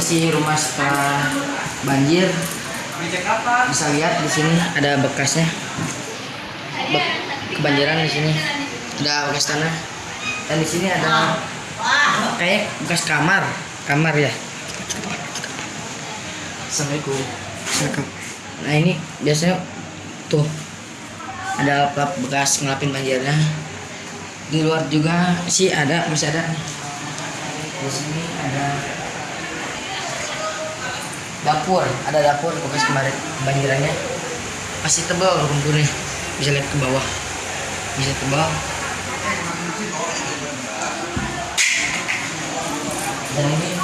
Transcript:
kondisi rumah setelah banjir. Bisa lihat di sini ada bekasnya. Be- kebanjiran di sini. Ada bekas tanah. Dan di sini ada kayak bekas kamar. Kamar ya. Assalamualaikum. Nah ini biasanya tuh ada plat bekas ngelapin banjirnya. Di luar juga sih ada masih ada. Di sini ada dapur ada dapur bekas kemarin banjirannya. Masih tebal lumpurnya bisa lihat ke bawah. Bisa tebal. Dan ini